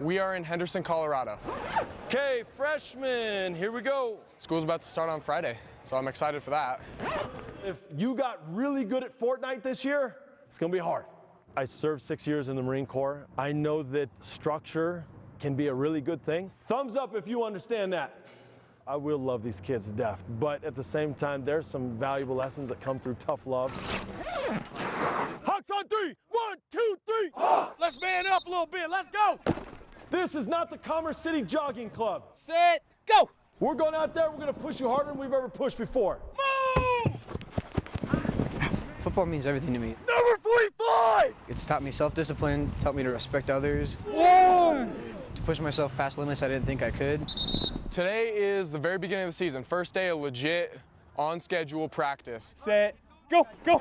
We are in Henderson, Colorado. Okay, freshmen, here we go. School's about to start on Friday, so I'm excited for that. If you got really good at Fortnite this year, it's gonna be hard. I served six years in the Marine Corps. I know that structure can be a really good thing. Thumbs up if you understand that. I will love these kids to death, but at the same time, there's some valuable lessons that come through tough love. Hawks on three! One, two, three! Let's man up a little bit. Let's go. This is not the Commerce City Jogging Club. Set. Go. We're going out there, we're gonna push you harder than we've ever pushed before. Move. Football means everything to me. Number 45! It's taught me self-discipline, taught me to respect others, One. to push myself past limits I didn't think I could. Today is the very beginning of the season. First day of legit, on schedule practice. Set. Go. Go.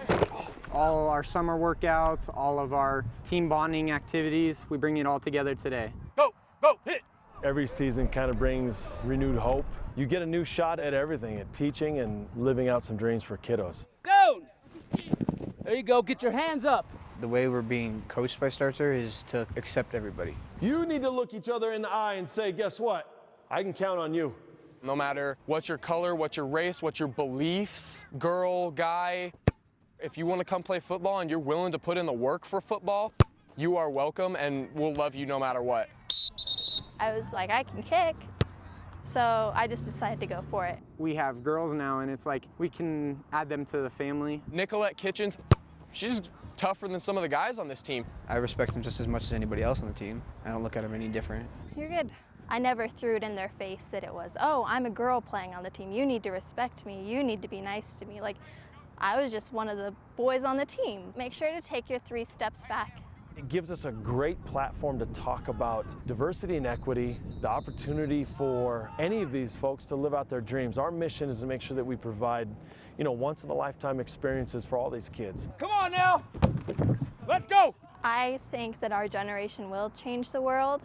all our summer workouts, all of our team bonding activities. We bring it all together today. Go. Go. Hit. Every season kind of brings renewed hope. You get a new shot at everything, at teaching and living out some dreams for kiddos. Go. There you go. Get your hands up. The way we're being coached by Starter is to accept everybody. You need to look each other in the eye and say, guess what? I can count on you. No matter what your color, what your race, what your beliefs, girl, guy, if you want to come play football and you're willing to put in the work for football, you are welcome and we'll love you no matter what. I was like, I can kick. So I just decided to go for it. We have girls now, and it's like we can add them to the family. Nicolette Kitchens, she's tougher than some of the guys on this team. I respect them just as much as anybody else on the team. I don't look at them any different. You're good. I never threw it in their face that it was, oh, I'm a girl playing on the team. You need to respect me. You need to be nice to me. Like, I was just one of the boys on the team. Make sure to take your three steps back. It gives us a great platform to talk about diversity and equity, the opportunity for any of these folks to live out their dreams. Our mission is to make sure that we provide, you know, once in a lifetime experiences for all these kids. Come on now. Let's go. I think that our generation will change the world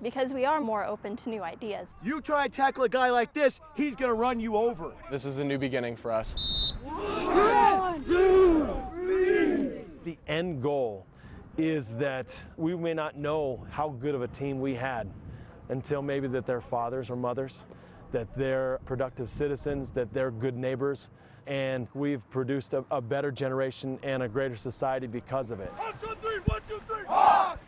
because we are more open to new ideas. You try and tackle a guy like this, he's gonna run you over. This is a new beginning for us. One, two, three. The end goal is that we may not know how good of a team we had until maybe that they're fathers or mothers, that they're productive citizens, that they're good neighbors, and we've produced a, a better generation and a greater society because of it. Hawks on three. One, two, three. Hawks.